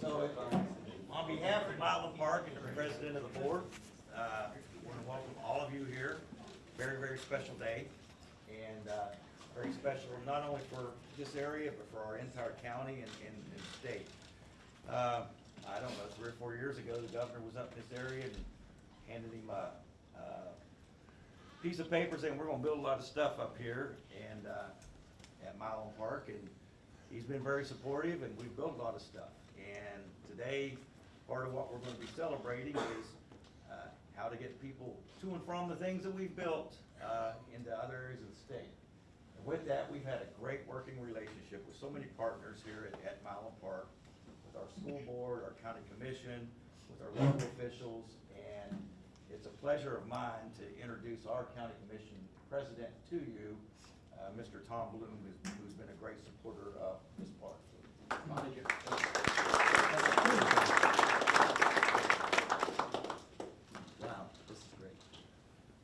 So, on behalf of Mylan Park and the president of the board, uh, I want to welcome all of you here. Very, very special day, and uh, very special not only for this area, but for our entire county and, and and state. Uh, I don't know, three or four years ago, the governor was up in this area and handed him a, uh, piece of paper saying, we're gonna build a lot of stuff up here and, uh, at Mylan Park, and he's been very supportive, and we've built a lot of stuff. And today, part of what we're gonna be celebrating is, uh, how to get people to and from the things that we've built, uh, into other areas of the state. And with that, we've had a great working relationship with so many partners here at, at Mylan Park, with our school board, our county commission, with our local officials, and it's a pleasure of mine to introduce our county commission president to you, uh, Mr. Tom Bloom, who's, who's been a great supporter of this park. Thank you. Wow, this is great.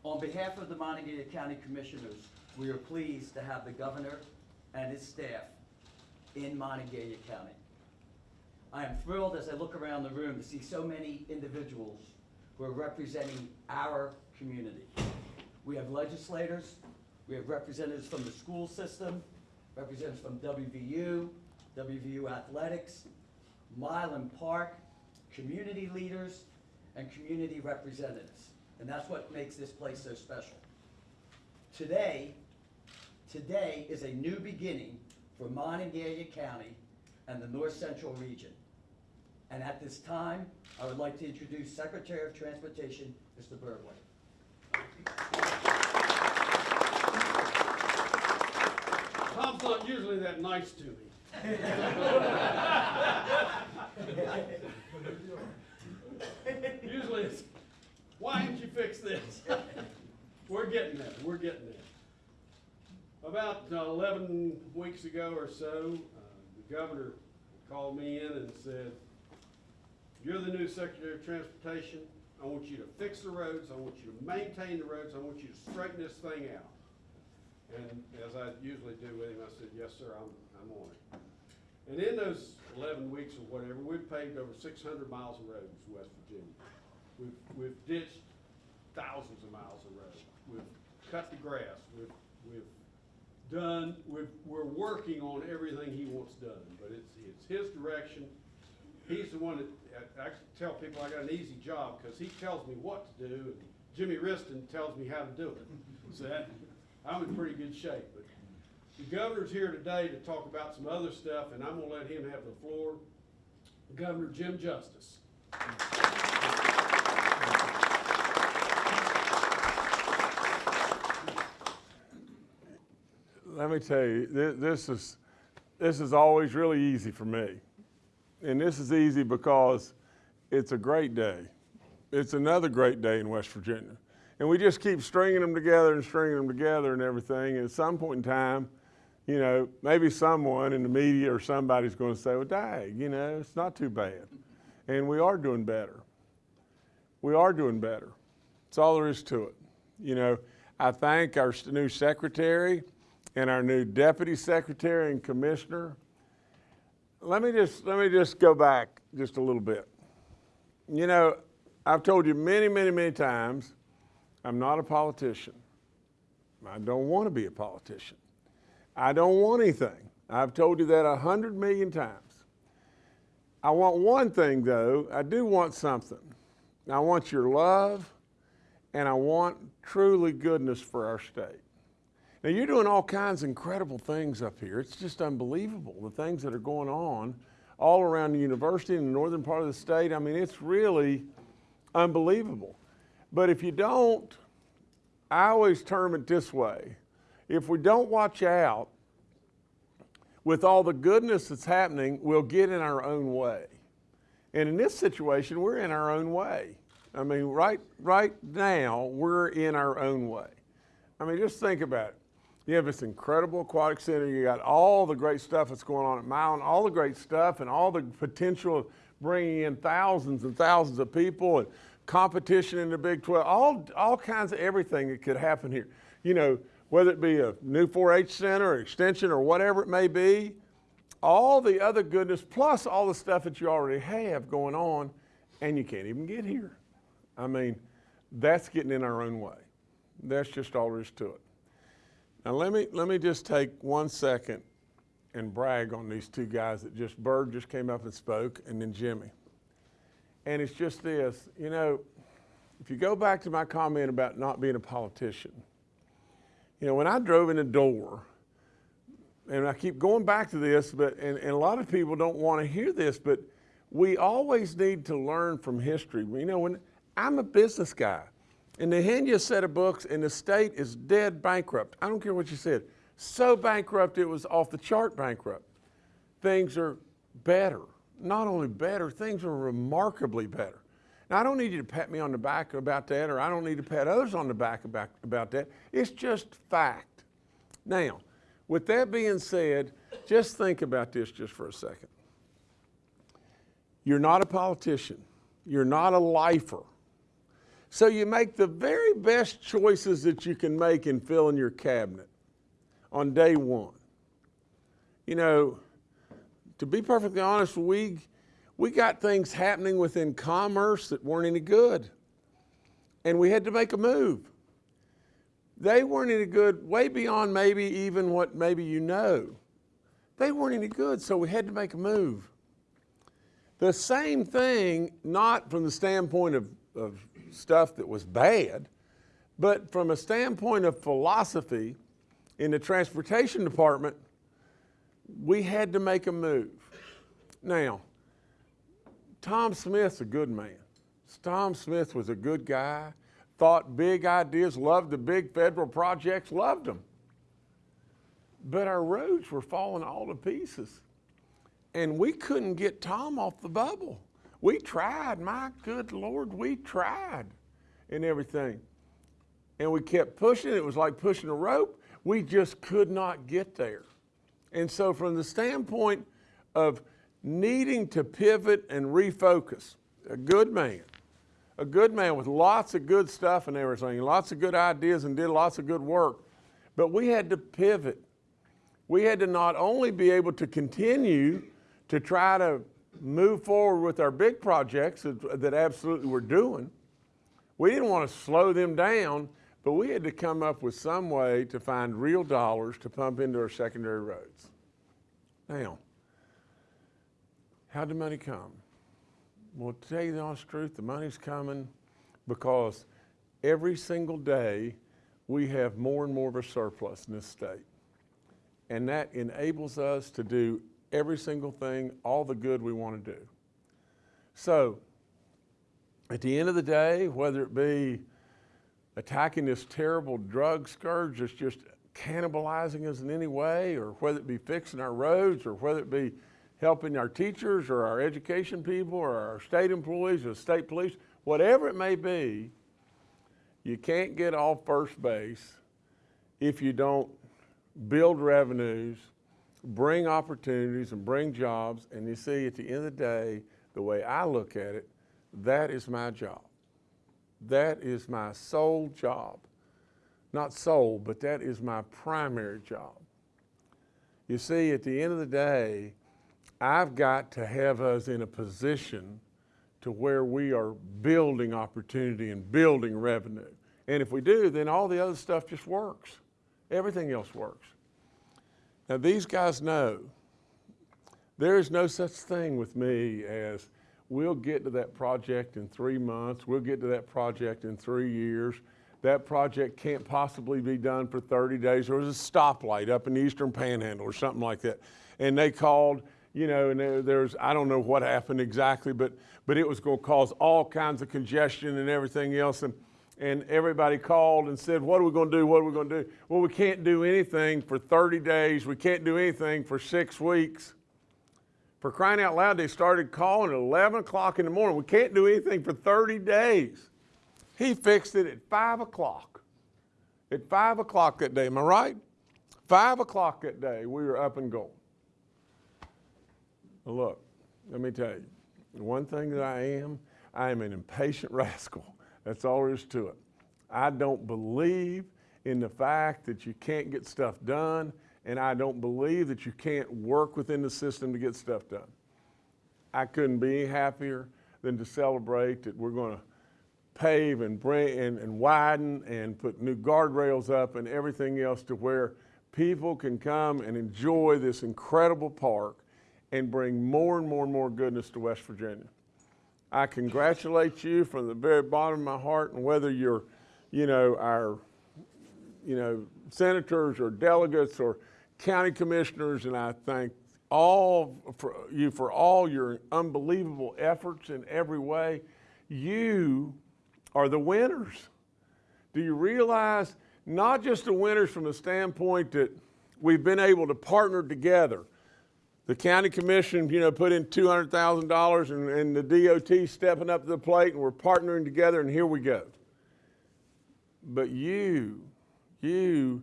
On behalf of the Montague County Commissioners, we are pleased to have the governor and his staff in Montague County. I am thrilled as I look around the room to see so many individuals who are representing our community. We have legislators, we have representatives from the school system, representatives from WVU, WVU Athletics, Mylan Park, community leaders, and community representatives. And that's what makes this place so special. Today, today is a new beginning for Montague County and the North Central region. And at this time, I would like to introduce Secretary of Transportation, Mr. Byrd White. Tom's not usually that nice to me. Usually it's, why didn't you fix this? We're getting there, we're getting there. About uh, eleven weeks ago or so, uh, the governor called me in and said, you're the new Secretary of Transportation. I want you to fix the roads, I want you to maintain the roads, I want you to straighten this thing out. And as I usually do with him, I said, yes, sir, I'm, I'm on it. And in those eleven weeks or whatever, we've paved over six hundred miles of roads in West Virginia. We've, we've ditched thousands of miles of road. We've cut the grass, we've, we've done, we've, we're working on everything he wants done, but it's, it's his direction. He's the one that, I tell people I got an easy job, cause he tells me what to do, and Jimmy Wriston tells me how to do it. So that, I'm in pretty good shape, but the governor's here today to talk about some other stuff, and I'm gonna let him have the floor. Governor Jim Justice. Let me tell you, thi- this is, this is always really easy for me. And this is easy because it's a great day. It's another great day in West Virginia. And we just keep stringing them together and stringing them together and everything. And at some point in time, you know, maybe someone in the media or somebody's going to say, well, dag, you know, it's not too bad. And we are doing better. We are doing better. That's all there is to it. You know, I thank our new secretary and our new deputy secretary and commissioner. Let me just, let me just go back just a little bit. You know, I've told you many, many, many times, I'm not a politician. I don't want to be a politician. I don't want anything. I've told you that a hundred million times. I want one thing though, I do want something. I want your love and I want truly goodness for our state. Now you're doing all kinds of incredible things up here. It's just unbelievable, the things that are going on all around the university in the northern part of the state. I mean, it's really unbelievable. But if you don't, I always term it this way. If we don't watch out with all the goodness that's happening, we'll get in our own way. And in this situation, we're in our own way. I mean, right, right now, we're in our own way. I mean, just think about it. You have this incredible aquatic center. You got all the great stuff that's going on at Mountain, all the great stuff, and all the potential of bringing in thousands and thousands of people and competition in the Big 12. All, all kinds of everything that could happen here. You know, whether it be a new 4-H center or extension or whatever it may be, all the other goodness, plus all the stuff that you already have going on, and you can't even get here. I mean, that's getting in our own way. That's just all there is to it. Now let me let me just take one second and brag on these two guys that just Byrd just came up and spoke, and then Jimmy. And it's just this, you know, if you go back to my comment about not being a politician, you know, when I drove in the door, and I keep going back to this, but and, and a lot of people don't want to hear this, but we always need to learn from history. You know, when I'm a business guy, and they hand set of books, and the state is dead bankrupt. I don't care what you said. So bankrupt it was off the chart bankrupt. Things are better. Not only better, things are remarkably better. Now, I don't need you to pat me on the back about that, or I don't need to pat others on the back about, about that. It's just fact. Now, with that being said, just think about this just for a second. You're not a politician. You're not a lifer. So you make the very best choices that you can make in filling your cabinet on day one. You know, to be perfectly honest, we, we got things happening within commerce that weren't any good. And we had to make a move. They weren't any good, way beyond maybe even what maybe you know. They weren't any good, so we had to make a move. The same thing, not from the standpoint of, of stuff that was bad, but from a standpoint of philosophy in the transportation department, we had to make a move. Now, Tom Smith's a good man. Tom Smith was a good guy, thought big ideas, loved the big federal projects, loved them. But our roads were falling all to pieces. And we couldn't get Tom off the bubble. We tried, my good Lord, we tried and everything. And we kept pushing. It was like pushing a rope. We just could not get there. And so, from the standpoint of needing to pivot and refocus, a good man, a good man with lots of good stuff and everything, lots of good ideas and did lots of good work, but we had to pivot. We had to not only be able to continue to try to move forward with our big projects that, that absolutely we're doing, we didn't want to slow them down, but we had to come up with some way to find real dollars to pump into our secondary roads. Now, how'd the money come? Well, to tell you the honest truth, the money's coming because every single day we have more and more of a surplus in this state. And that enables us to do every single thing, all the good we want to do. So, at the end of the day, whether it be attacking this terrible drug scourge that's just cannibalizing us in any way, or whether it be fixing our roads, or whether it be helping our teachers or our education people or our state employees or state police, whatever it may be, you can't get off first base if you don't build revenues, bring opportunities, and bring jobs. And you see, at the end of the day, the way I look at it, that is my job. That is my sole job. Not sole, but that is my primary job. You see, at the end of the day, I've got to have us in a position to where we are building opportunity and building revenue. And if we do, then all the other stuff just works. Everything else works. Now, these guys know there is no such thing with me as we'll get to that project in three months, we'll get to that project in three years. That project can't possibly be done for 30 days. There was a stoplight up in the Eastern Panhandle or something like that. And they called, you know, and there, there's, I don't know what happened exactly, but, but it was going to cause all kinds of congestion and everything else. And, and everybody called and said, What are we going to do? What are we going to do? Well, we can't do anything for 30 days. We can't do anything for six weeks. For crying out loud, they started calling at 11 o'clock in the morning. We can't do anything for 30 days. He fixed it at 5 o'clock. At 5 o'clock that day, am I right? 5 o'clock that day, we were up and going. Look, let me tell you, one thing that I am, I am an impatient rascal. That's all there is to it. I don't believe in the fact that you can't get stuff done and I don't believe that you can't work within the system to get stuff done. I couldn't be happier than to celebrate that we're going to pave and bring and, and widen and put new guardrails up and everything else to where people can come and enjoy this incredible park and bring more and more and more goodness to West Virginia. I congratulate you from the very bottom of my heart, and whether you're, you know, our, you know, senators or delegates or county commissioners, and I thank all for you for all your unbelievable efforts in every way. You are the winners. Do you realize not just the winners from the standpoint that we've been able to partner together? The county commission, you know, put in two hundred thousand dollars and, and the DOT stepping up to the plate and we're partnering together and here we go. But you, you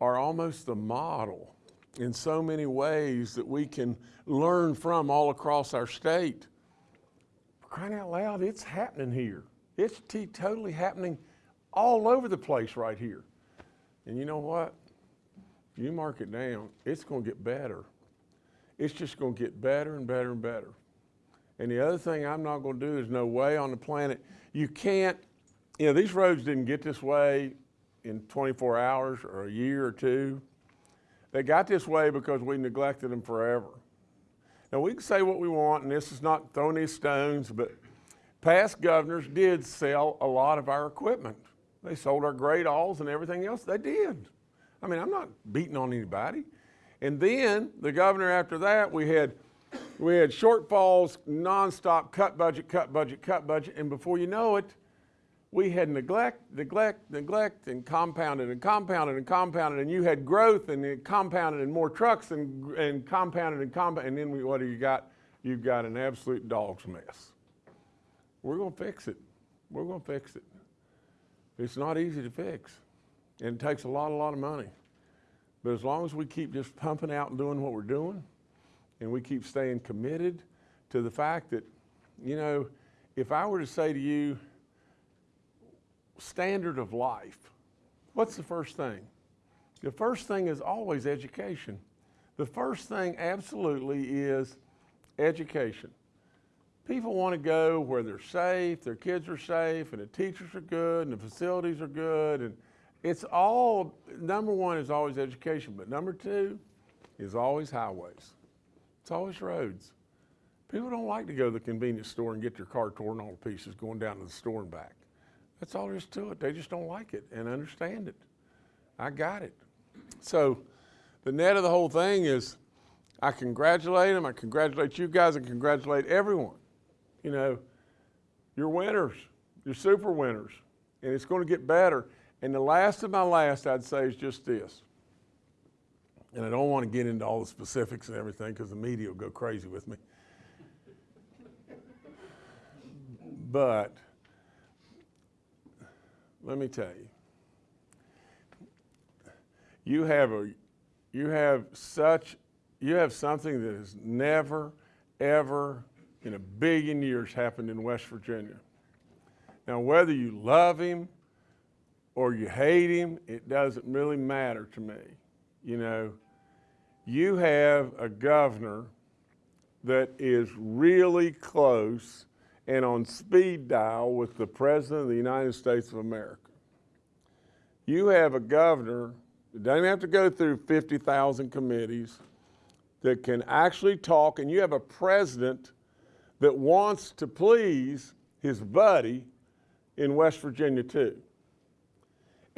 are almost the model in so many ways that we can learn from all across our state. Crying out loud, it's happening here. It's totally happening all over the place right here. And you know what? You mark it down, it's going to get better. It's just going to get better and better and better. And the other thing I'm not going to do is no way on the planet. You can't, you know, these roads didn't get this way in 24 hours or a year or two. They got this way because we neglected them forever. Now, we can say what we want, and this is not throwing these stones, but past governors did sell a lot of our equipment. They sold our Gradalls and everything else. They did. I mean, I'm not beating on anybody. And then the governor after that, we had we had shortfalls, nonstop, cut budget, cut budget, cut budget, and before you know it, we had neglect, neglect, neglect, and compounded and compounded and compounded, and you had growth and it compounded and more trucks and, and compounded and compounded, and then we, what do you got? You've got an absolute dog's mess. We're going to fix it. We're going to fix it. It's not easy to fix, and it takes a lot, a lot of money. But as long as we keep just pumping out and doing what we're doing, and we keep staying committed to the fact that, you know, if I were to say to you, standard of life, what's the first thing? The first thing is always education. The first thing absolutely is education. People want to go where they're safe, their kids are safe, and the teachers are good, and the facilities are good, and it's all, number one is always education, but number two is always highways. It's always roads. People don't like to go to the convenience store and get their car torn all to pieces going down to the store and back. That's all there is to it. They just don't like it and understand it. I got it. So the net of the whole thing is I congratulate them, I congratulate you guys, and congratulate everyone. You know, you're winners, you're super winners, and it's going to get better. And the last of my last, I'd say, is just this. And I don't want to get into all the specifics and everything because the media will go crazy with me. But let me tell you, you have a, you have such, you have something that has never, ever in a billion years happened in West Virginia. Now, whether you love him or you hate him, it doesn't really matter to me. You know, you have a governor that is really close and on speed dial with the President of the United States of America. You have a governor that doesn't have to go through 50,000 committees, that can actually talk, and you have a president that wants to please his buddy in West Virginia, too.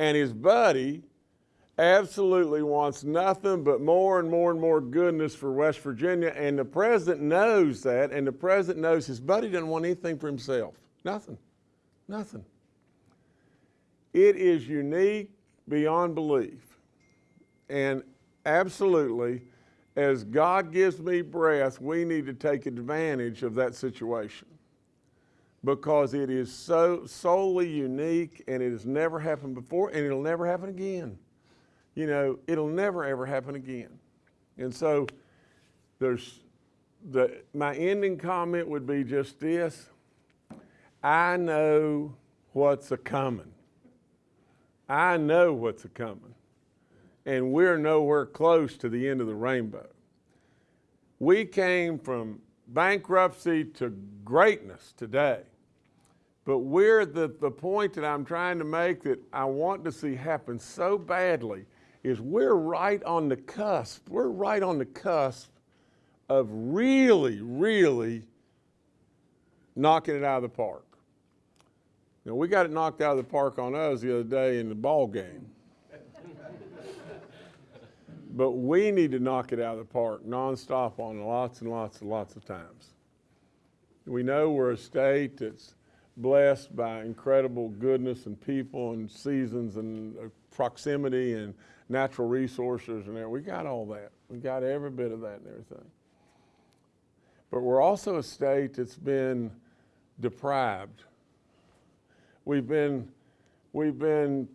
And his buddy absolutely wants nothing but more and more and more goodness for West Virginia. And the president knows that, and the president knows his buddy doesn't want anything for himself. Nothing. Nothing. It is unique beyond belief. And absolutely, as God gives me breath, we need to take advantage of that situation because it is so solely unique and it has never happened before and it'll never happen again. You know, it'll never ever happen again. And so there's the my ending comment would be just this. I know what's a coming. I know what's a coming. and we're nowhere close to the end of the rainbow. We came from bankruptcy to greatness today. But we're the, the point that I'm trying to make that I want to see happen so badly is we're right on the cusp. We're right on the cusp of really, really knocking it out of the park. Now, we got it knocked out of the park on us the other day in the ball game. But we need to knock it out of the park nonstop on lots and lots and lots of times. We know we're a state that's blessed by incredible goodness and people and seasons and uh, proximity and natural resources and everything. We got all that. We got every bit of that and everything. But we're also a state that's been deprived. We've been, we've been,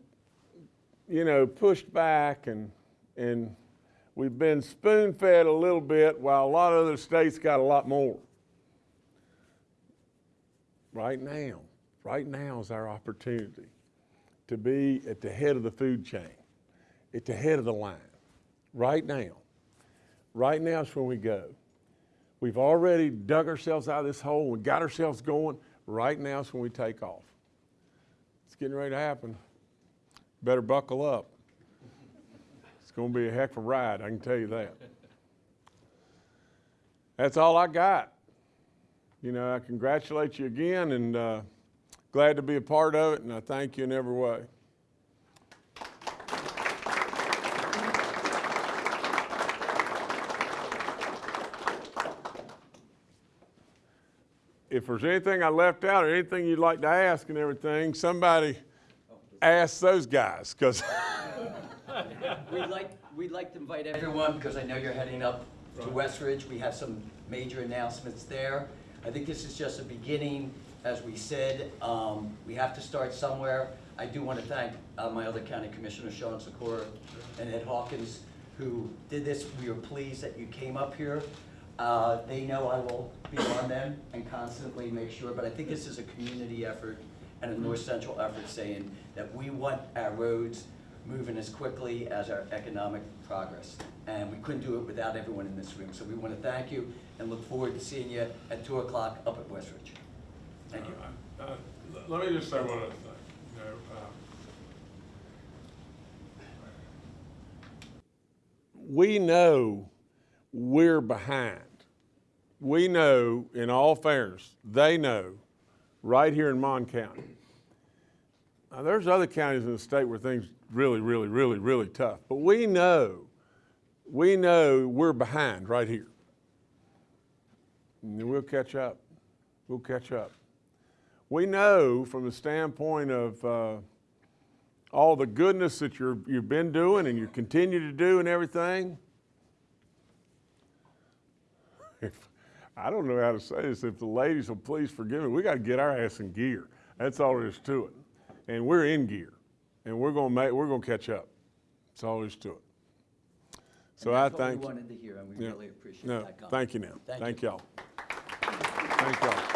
you know, pushed back and, and we've been spoon fed a little bit while a lot of other states got a lot more. Right now, right now is our opportunity to be at the head of the food chain, at the head of the line. Right now. Right now is when we go. We've already dug ourselves out of this hole. We got ourselves going. Right now is when we take off. It's getting ready to happen. Better buckle up. It's going to be a heck of a ride, I can tell you that. That's all I got. You know, I congratulate you again and uh, glad to be a part of it, and I thank you in every way. If there's anything I left out or anything you'd like to ask and everything, somebody ask those guys, because We'd like, we'd like to invite everyone, because I know you're heading up to Westridge. We have some major announcements there. I think this is just a beginning. As we said, um, we have to start somewhere. I do want to thank uh, my other county commissioners, Sean Sikora and Ed Hawkins, who did this. We are pleased that you came up here. Uh, They know I will be on them and constantly make sure, but I think this is a community effort and a North Central effort saying that we want our roads moving as quickly as our economic progress. And we couldn't do it without everyone in this room. So we want to thank you and look forward to seeing you at two o'clock up at Westridge. Thank you. Uh, uh, Let me just say one other thing. You know, uh, We know we're behind. We know, in all fairness, they know, right here in Mon County. Now, there's other counties in the state where things really, really, really, really tough. But we know, we know we're behind right here. And we'll catch up. We'll catch up. We know from the standpoint of uh, all the goodness that you're, you've been doing and you continue to do and everything. If, I don't know how to say this. If the ladies will please forgive me, we got to get our ass in gear. That's all there is to it. And we're in gear, and we're going to make, we're going to catch up. That's all there is to it. So I we thank you. wanted to hear, and we Yeah. really appreciate No, that comment. thank you now. Thank Thank you. y'all. Thank y'all.